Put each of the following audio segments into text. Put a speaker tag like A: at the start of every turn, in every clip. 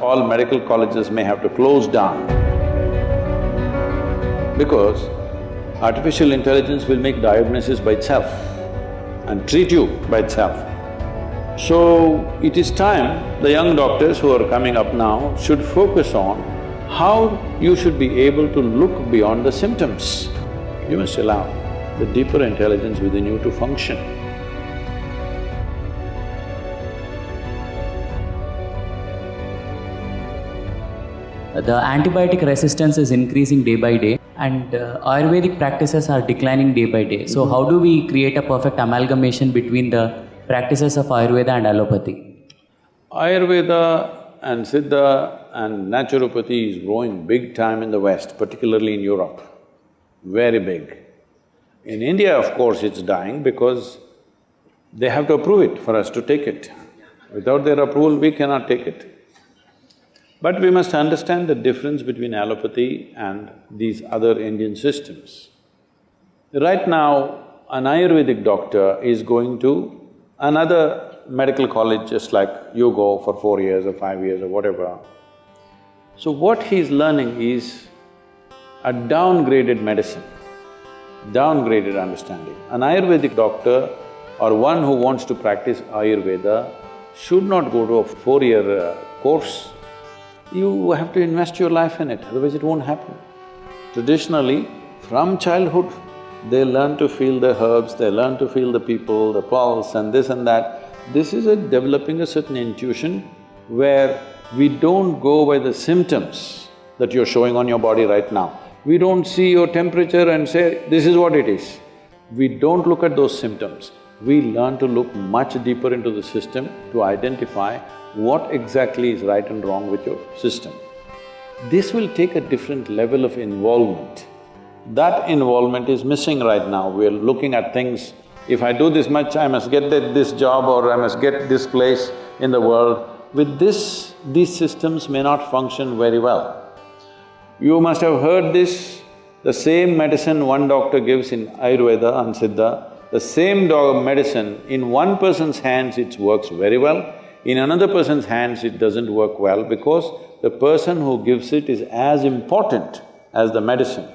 A: all medical colleges may have to close down because artificial intelligence will make diagnosis by itself and treat you by itself. So, it is time the young doctors who are coming up now should focus on how you should be able to look beyond the symptoms. You must allow the deeper intelligence within you to function.
B: The antibiotic resistance is increasing day by day and uh, Ayurvedic practices are declining day by day. So, how do we create a perfect amalgamation between the practices of Ayurveda and allopathy?
A: Ayurveda and Siddha and naturopathy is growing big time in the West, particularly in Europe, very big. In India, of course, it's dying because they have to approve it for us to take it. Without their approval, we cannot take it. But we must understand the difference between allopathy and these other Indian systems. Right now, an Ayurvedic doctor is going to another medical college just like you go for four years or five years or whatever. So what he's learning is a downgraded medicine, downgraded understanding. An Ayurvedic doctor or one who wants to practice Ayurveda should not go to a four-year uh, course you have to invest your life in it, otherwise it won't happen. Traditionally, from childhood, they learn to feel the herbs, they learn to feel the people, the pulse and this and that. This is a developing a certain intuition where we don't go by the symptoms that you're showing on your body right now. We don't see your temperature and say, this is what it is. We don't look at those symptoms. We learn to look much deeper into the system to identify what exactly is right and wrong with your system. This will take a different level of involvement. That involvement is missing right now. We're looking at things, if I do this much, I must get this job or I must get this place in the world. With this, these systems may not function very well. You must have heard this, the same medicine one doctor gives in Ayurveda and Siddha, the same dog medicine, in one person's hands it works very well, in another person's hands, it doesn't work well because the person who gives it is as important as the medicine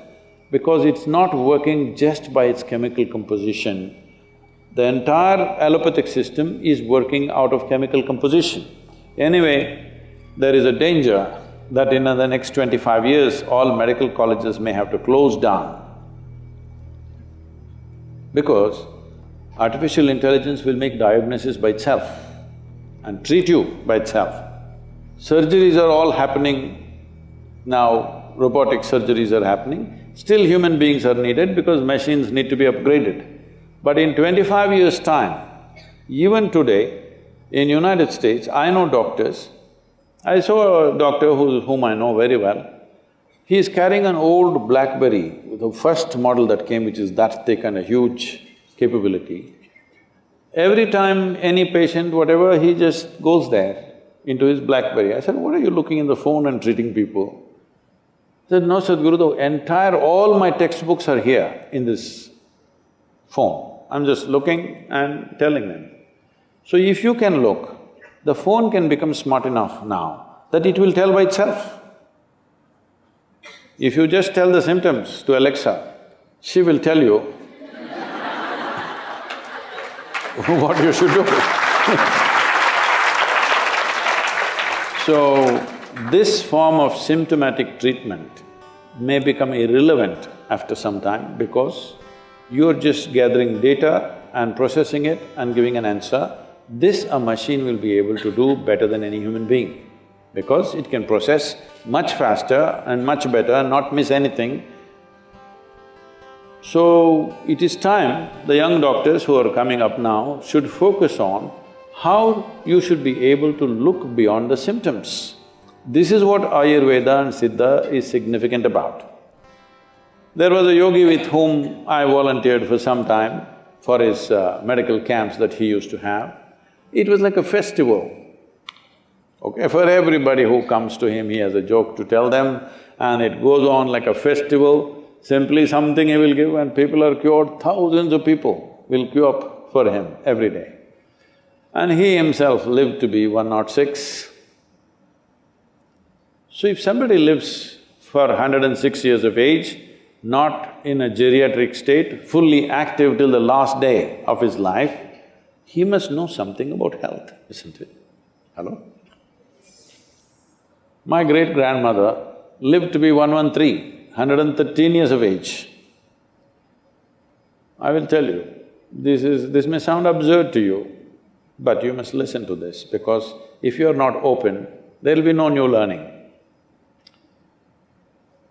A: because it's not working just by its chemical composition. The entire allopathic system is working out of chemical composition. Anyway, there is a danger that in the next twenty-five years, all medical colleges may have to close down because artificial intelligence will make diagnosis by itself and treat you by itself. Surgeries are all happening now, robotic surgeries are happening. Still human beings are needed because machines need to be upgraded. But in twenty-five years' time, even today, in United States, I know doctors, I saw a doctor who, whom I know very well, he is carrying an old BlackBerry, the first model that came which is that thick and a huge capability. Every time any patient, whatever, he just goes there into his Blackberry. I said, what are you looking in the phone and treating people? He said, no, Sadhguru, the entire… all my textbooks are here in this phone. I'm just looking and telling them. So if you can look, the phone can become smart enough now that it will tell by itself. If you just tell the symptoms to Alexa, she will tell you what you should do. so, this form of symptomatic treatment may become irrelevant after some time because you're just gathering data and processing it and giving an answer. This a machine will be able to do better than any human being because it can process much faster and much better, not miss anything so, it is time the young doctors who are coming up now should focus on how you should be able to look beyond the symptoms. This is what Ayurveda and Siddha is significant about. There was a yogi with whom I volunteered for some time for his uh, medical camps that he used to have. It was like a festival. Okay, for everybody who comes to him, he has a joke to tell them and it goes on like a festival. Simply something he will give and people are cured, thousands of people will queue up for him every day. And he himself lived to be 106. So if somebody lives for 106 years of age, not in a geriatric state, fully active till the last day of his life, he must know something about health, isn't it? Hello? My great-grandmother lived to be 113, 113 years of age. I will tell you, this is… this may sound absurd to you, but you must listen to this because if you are not open, there'll be no new learning.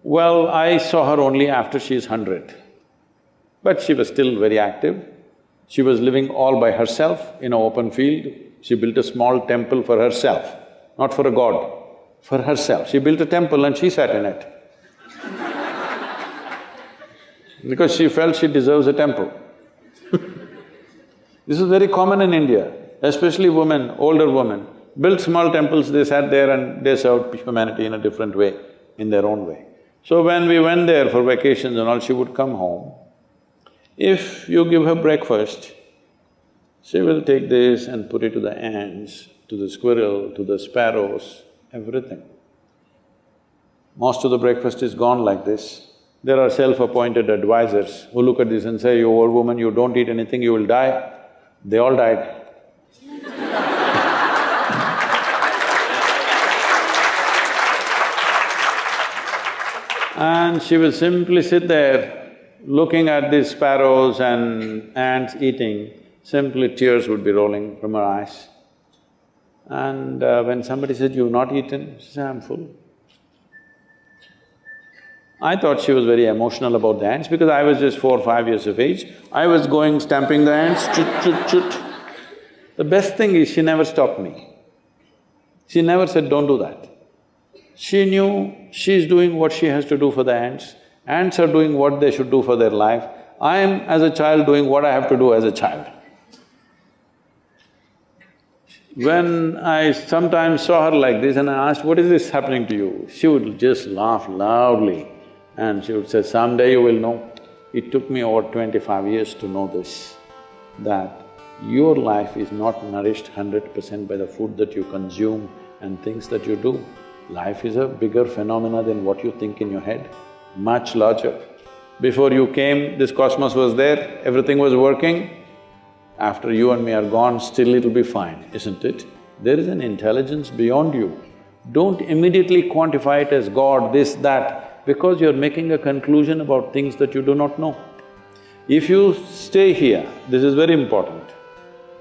A: Well, I saw her only after she's hundred, but she was still very active. She was living all by herself in an open field. She built a small temple for herself, not for a god, for herself. She built a temple and she sat in it because she felt she deserves a temple. this is very common in India, especially women, older women, built small temples, they sat there and they served humanity in a different way, in their own way. So when we went there for vacations and all, she would come home. If you give her breakfast, she will take this and put it to the ants, to the squirrel, to the sparrows, everything. Most of the breakfast is gone like this. There are self-appointed advisors who look at this and say, you old woman, you don't eat anything, you will die. They all died. And she will simply sit there, looking at these sparrows and ants eating, simply tears would be rolling from her eyes. And uh, when somebody said, you've not eaten, she said, I'm full. I thought she was very emotional about the ants because I was just four or five years of age. I was going stamping the ants, chut chut chut. The best thing is she never stopped me. She never said, don't do that. She knew she's doing what she has to do for the ants, ants are doing what they should do for their life, I am as a child doing what I have to do as a child. When I sometimes saw her like this and I asked, what is this happening to you? She would just laugh loudly and she would say, someday you will know. It took me over twenty-five years to know this, that your life is not nourished hundred percent by the food that you consume and things that you do. Life is a bigger phenomena than what you think in your head, much larger. Before you came, this cosmos was there, everything was working. After you and me are gone, still it'll be fine, isn't it? There is an intelligence beyond you. Don't immediately quantify it as God, this, that, because you're making a conclusion about things that you do not know. If you stay here, this is very important.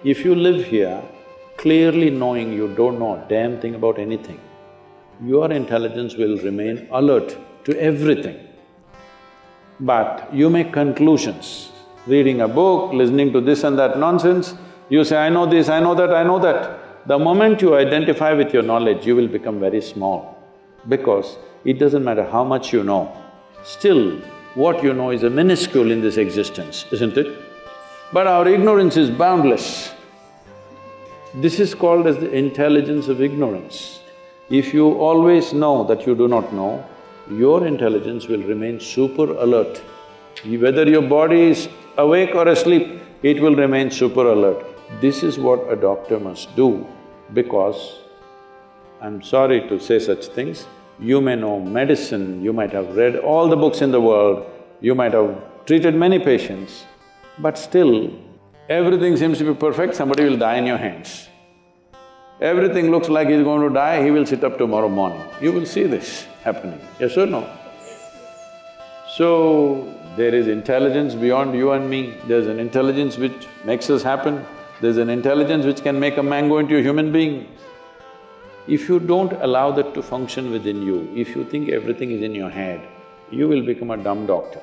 A: If you live here, clearly knowing you don't know a damn thing about anything, your intelligence will remain alert to everything. But you make conclusions, reading a book, listening to this and that nonsense, you say, I know this, I know that, I know that. The moment you identify with your knowledge, you will become very small because it doesn't matter how much you know, still what you know is a minuscule in this existence, isn't it? But our ignorance is boundless. This is called as the intelligence of ignorance. If you always know that you do not know, your intelligence will remain super alert. Whether your body is awake or asleep, it will remain super alert. This is what a doctor must do because, I'm sorry to say such things, you may know medicine, you might have read all the books in the world, you might have treated many patients, but still, everything seems to be perfect, somebody will die in your hands everything looks like he's going to die, he will sit up tomorrow morning. You will see this happening, yes or no? So, there is intelligence beyond you and me, there's an intelligence which makes us happen, there's an intelligence which can make a mango into a human being. If you don't allow that to function within you, if you think everything is in your head, you will become a dumb doctor.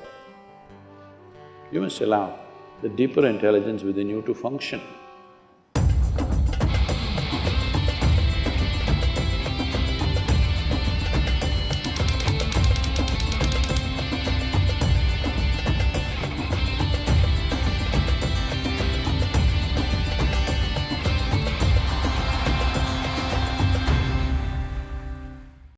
A: You must allow the deeper intelligence within you to function.